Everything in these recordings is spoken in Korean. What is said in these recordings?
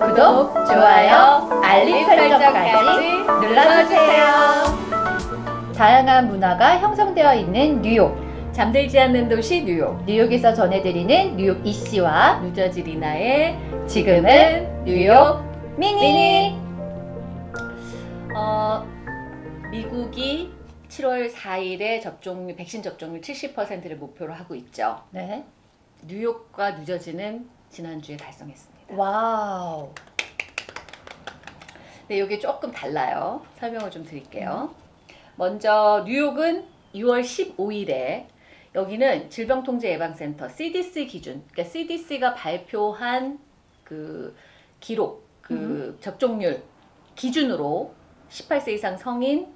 구독, 좋아요, 알림 설정까지 눌러주세요. 다양한 문화가 형성되어 있는 뉴욕. 잠들지 않는 도시 뉴욕. 뉴욕에서 전해드리는 뉴욕 이씨와 뉴저지 리나의 지금은 뉴욕 미니. 미니. 어, 미국이 7월 4일에 접종률, 백신 접종률 70%를 목표로 하고 있죠. 네. 뉴욕과 뉴저지는 지난주에 달성했습니다. 와우. 네, 이게 조금 달라요. 설명을 좀 드릴게요. 먼저 뉴욕은 6월 15일에 여기는 질병통제예방센터 CDC 기준, 그러니까 CDC가 발표한 그 기록, 그 접종률 기준으로 18세 이상 성인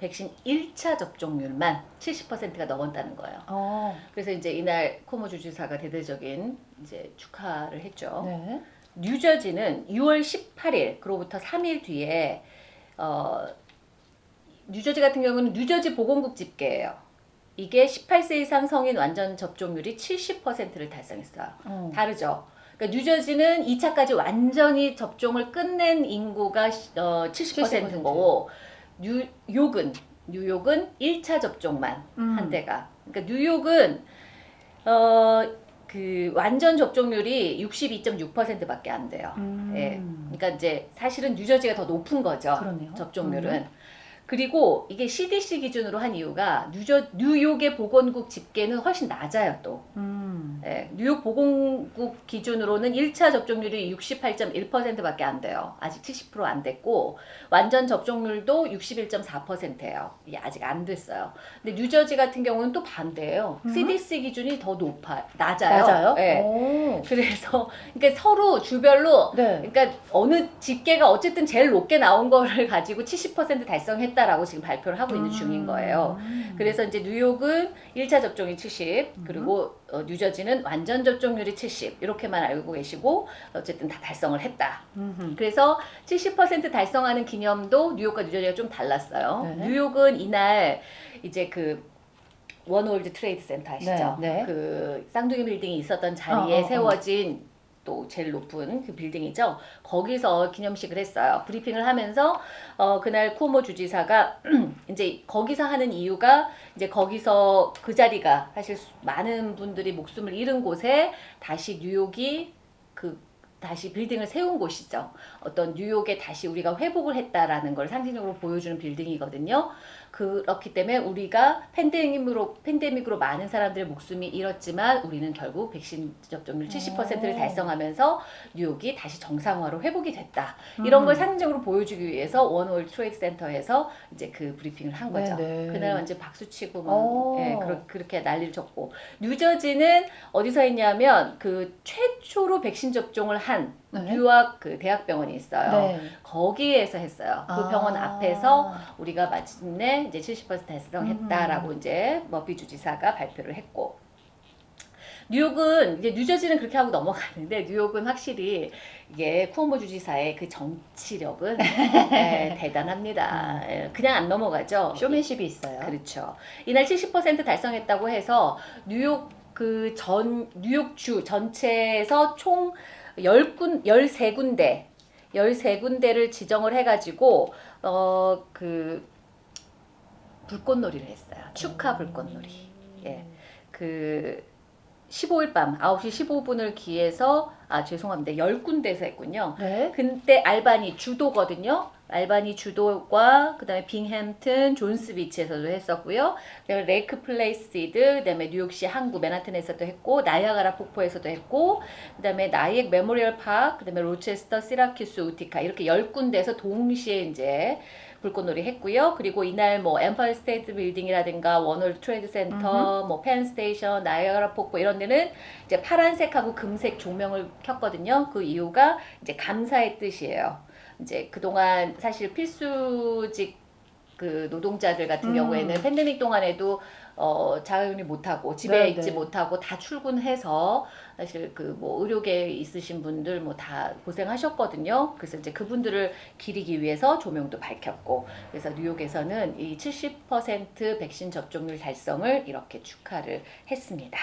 백신 1차 접종률만 70%가 넘었다는 거예요. 어. 그래서 이제 이날 쿠오모 주지사가 대대적인 이제 축하를 했죠. 네. 뉴저지는 6월 18일 그로부터 3일 뒤에 어, 뉴저지 같은 경우는 뉴저지 보건국 집계예요. 이게 18세 이상 성인 완전 접종률이 70%를 달성했어요. 어. 다르죠. 그러니까 뉴저지는 2차까지 완전히 접종을 끝낸 인구가 시- 어, 70%인 70%. 거고 뉴욕은 뉴욕은 1차 접종만 음. 한 대가. 그러니까 뉴욕은 어, 그 완전 접종률이 62.6%밖에 안 돼요. 음. 예. 그러니까 이제 사실은 뉴저지가 더 높은 거죠. 그러네요. 접종률은. 그리고 이게 CDC 기준으로 한 이유가 뉴저, 뉴욕의 보건국 집계는 훨씬 낮아요 또. 음. 예, 뉴욕 보건국 기준으로는 1차 접종률이 68.1%밖에 안 돼요. 아직 70%안 됐고 완전 접종률도 61.4%예요. 이게 아직 안 됐어요. 근데 뉴저지 같은 경우는 또 반대예요. 음. CDC 기준이 더 높아 낮아요. 예. 오. 그래서 그러니까 서로 주별로 네. 그러니까 어느 집계가 어쨌든 제일 높게 나온 거를 가지고 70% 달성했다라고 지금 발표를 하고 있는 중인 거예요. 음. 그래서 이제 뉴욕은 1차 접종이 70, 그리고 어, 뉴저지는 완전 접종률이 70 이렇게만 알고 계시고 어쨌든 다 달성을 했다. 음흠. 그래서 70% 달성하는 기념도 뉴욕과 뉴저지가 좀 달랐어요. 네. 뉴욕은 이날 이제 그 원월드 트레이드 센터 아시죠? 네, 네. 그 쌍둥이 빌딩이 있었던 자리에 어, 어, 어. 세워진 또 제일 높은 그 빌딩이죠. 거기서 기념식을 했어요. 브리핑을 하면서 어 그날 쿠오모 주지사가 이제 거기서 하는 이유가 이제 거기서 그 자리가 사실 수- 많은 분들이 목숨을 잃은 곳에 다시 뉴욕이 그 다시 빌딩을 세운 곳이죠. 어떤 뉴욕에 다시 우리가 회복을 했다라는 걸 상징적으로 보여주는 빌딩이거든요. 그렇기 때문에 우리가 팬데믹으로 팬데믹으로 많은 사람들의 목숨이 잃었지만 우리는 결국 백신 접종률 70%를 오. 달성하면서 뉴욕이 다시 정상화로 회복이 됐다. 이런 음. 걸 상징적으로 보여주기 위해서 원월드 트레이드 센터에서 이제 그 브리핑을 한 거죠. 네, 네. 그날 완전 박수 치고 막 오. 예, 그러, 그렇게 난리를 쳤고 뉴저지는 어디서 했냐면 그 최초로 백신 접종을 한 네. 뉴욕 그 대학병원이 있어요. 네. 거기에서 했어요. 그 아. 병원 앞에서 우리가 마침내 이제 70% 달성했다라고 음. 이제 머피 주지사가 발표를 했고 뉴욕은 이제 뉴저지는 그렇게 하고 넘어가는데 뉴욕은 확실히 이게 쿠오모 주지사의 그 정치력은 예, 대단합니다. 예, 그냥 안 넘어가죠. 쇼맨십이 있어요. 그렇죠. 이날 70% 달성했다고 해서 뉴욕 그 전 뉴욕주 전체에서 총 10군 13군데 13군데를 지정을 해 가지고 어 그 불꽃놀이를 했어요. 축하 불꽃놀이. 예. 그 15일 밤 9시 15분을 기해서 아 죄송합니다. 10군데에서 했군요. 네. 근데 알바니 주도거든요. 알바니 주도과 그다음에 빙햄튼, 존스비치에서도 했었고요. 그다음에 레이크 플레이시드, 그다음에 뉴욕시 항구 맨하튼에서도 했고 나이아가라 폭포에서도 했고 그다음에 나이액 메모리얼 파크, 그다음에 로체스터, 시라큐스, 우티카 이렇게 열 군데에서 동시에 이제 불꽃놀이 했고요. 그리고 이날 뭐 엠파이어 스테이트 빌딩이라든가 원월드 트레이드 센터, 뭐 펜스테이션, 나이아가라 폭포 이런 데는 이제 파란색하고 금색 조명을 켰거든요. 그 이유가 이제 감사의 뜻이에요. 이제 그동안 사실 필수직 그 노동자들 같은 음. 경우에는 팬데믹 동안에도 어 자가격리 못하고 집에 네, 있지 네. 못하고 다 출근해서 사실 그 뭐 의료계에 있으신 분들 뭐 다 고생하셨거든요. 그래서 이제 그분들을 기리기 위해서 조명도 밝혔고 그래서 뉴욕에서는 이 70% 백신 접종률 달성을 이렇게 축하를 했습니다.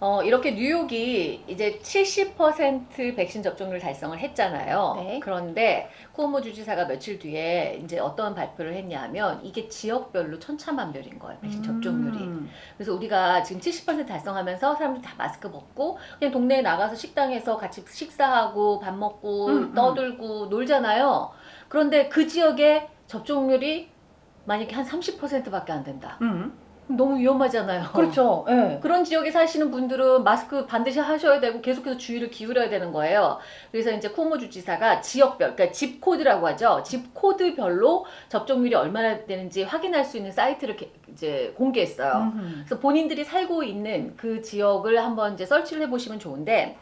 어, 이렇게 뉴욕이 이제 70% 백신 접종률 달성을 했잖아요. 네. 그런데 쿠오모 주지사가 며칠 뒤에 이제 어떤 발표를 했냐면 이게 지역별로 천차만별인 거예요. 백신 접종률이. 음. 그래서 우리가 지금 70% 달성하면서 사람들이 다 마스크 벗고 그냥 동네에 나가서 식당에서 같이 식사하고 밥 먹고 음, 음. 떠들고 놀잖아요. 그런데 그 지역의 접종률이 만약에 한 30%밖에 안 된다. 너무 위험하잖아요. 그렇죠. 예. 그런 지역에 사시는 분들은 마스크 반드시 하셔야 되고 계속해서 주의를 기울여야 되는 거예요. 그래서 이제 코모 주지사가 지역별, 그러니까 집 코드라고 하죠. 집 코드별로 접종률이 얼마나 되는지 확인할 수 있는 사이트를 게- 이제 공개했어요. 음. 그래서 본인들이 살고 있는 그 지역을 한번 이제 설치를 해보시면 좋은데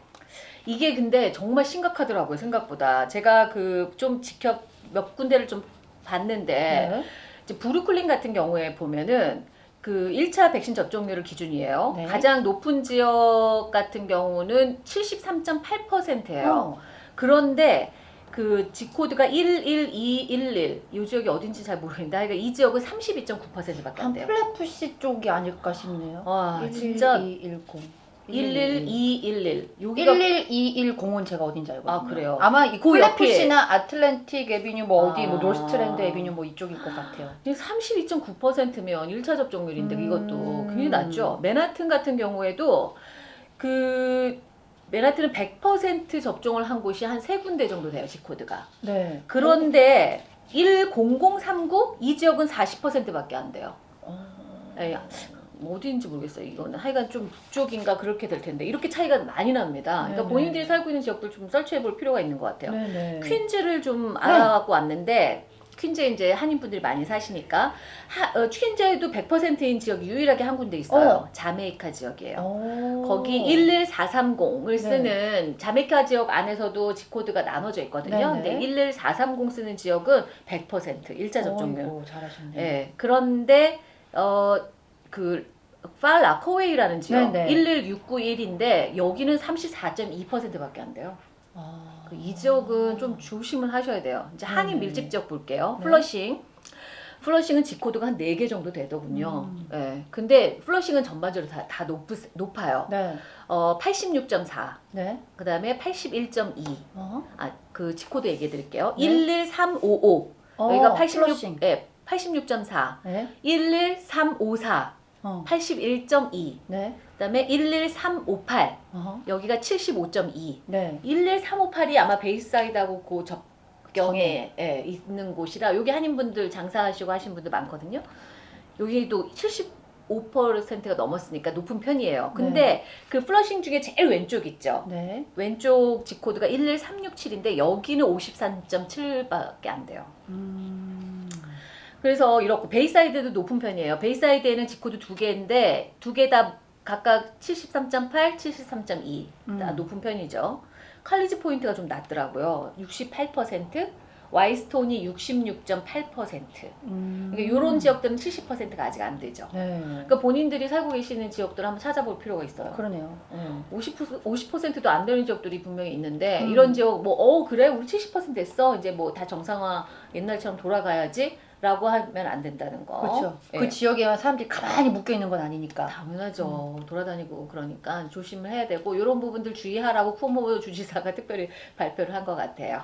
이게 근데 정말 심각하더라고요 생각보다 제가 그 좀 지켜 몇 군데를 좀 봤는데 네. 이제 브루클린 같은 경우에 보면은 그 1차 백신 접종률을 기준이에요. 네. 가장 높은 지역 같은 경우는 73.8%예요. 어. 그런데 그 zip code가 11211, 이 지역이 어딘지 잘 모르겠는데 하여간 이 지역은 32.9%밖에 안 돼요. 플랫부시 쪽이 아닐까 싶네요. 와, 진짜 11210. 11211. 여기가 11210은 제가 어딘지 알거든요. 아, 그래요? 아마 이 그 플랫부시나 아틀랜틱 에비뉴 뭐 어디 뭐 아. 노스트랜드 에비뉴 뭐 이쪽일 것 같아요. 32.9%면 1차 접종률인데 음. 이것도 굉장히 낮죠. 맨하튼 같은 경우에도 그 맨하튼은 100% 접종을 한 곳이 한 세 군데 정도 돼요, 지코드가. 네. 그런데 10039 이 지역은 40%밖에 안 돼요. 어. 예, 뭐 어디인지 모르겠어요. 이거는 하여간 좀 북쪽인가 그렇게 될 텐데 이렇게 차이가 많이 납니다. 그러니까 네네. 본인들이 살고 있는 지역들 좀 설치해 볼 필요가 있는 것 같아요. 네네. 퀸즈를 좀 알아갖고 왔는데 퀸즈에 이제 한인분들이 많이 사시니까 하, 어, 퀸즈에도 100%인 지역이 유일하게 한 군데 있어요. 어. 자메이카 지역이에요. 오. 거기 11430을 네. 쓰는 자메이카 지역 안에서도 지코드가 나눠져 있거든요. 네네. 근데 11430 쓰는 지역은 100% 1차 접종률. 어이구, 잘하셨네요. 예. 그런데 어 그 팔라코웨이라는 지역 네네. 11691인데 여기는 34.2%밖에 안 돼요. 아. 그 이 지역은 좀 조심을 하셔야 돼요. 이제 한인 네. 밀집 지역 볼게요. 네. 플러싱. 플러싱은 zip code가 한 4개 정도 되더군요. 음. 예. 근데 플러싱은 전반적으로 다, 다 높, 높아요. 네. 어, 86.4. 네. 그 다음에 81.2. 어. 아, 그 zip code 얘기해 드릴게요. 네. 11355. 어, 여기가 86, 플러싱. 예, 86.4. 네. 11354. 어. 81.2. 네. 그 다음에 11358. 어. 여기가 75.2. 네. 11358이 아마 베이사이드하고 그 접경에 예, 있는 곳이라 여기 한인분들 장사하시고 하신 분들 많거든요. 여기도 75%가 넘었으니까 높은 편이에요. 근데 그 플러싱 중에 제일 왼쪽 있죠. 네. 왼쪽 zip code가 11367인데 여기는 53.7밖에 안 돼요. 음. 그래서 이렇고 베이사이드도 높은 편이에요. 베이사이드에는 zip code 두 개인데 두 개 다 각각 73.8, 73.2. 다 음. 높은 편이죠. 칼리지 포인트가 좀 낮더라고요. 68%, 와이스톤이 66.8%. 음. 그러니까 이런 지역들은 70%가 아직 안 되죠. 네. 그러니까 본인들이 살고 계시는 지역들 한번 찾아볼 필요가 있어요. 그러네요. 음, 50% 50%도 안 되는 지역들이 분명히 있는데 음. 이런 지역 뭐 어 그래 우리 70% 됐어 이제 뭐 다 정상화 옛날처럼 돌아가야지 라고 하면 안 된다는 거. 그렇죠. 예. 그 지역에만 사람들이 가만히 묶여 있는 건 아니니까. 당연하죠. 돌아다니고 그러니까 조심을 해야 되고 이런 부분들 주의하라고 쿠오모 주지사가 특별히 발표를 한 것 같아요.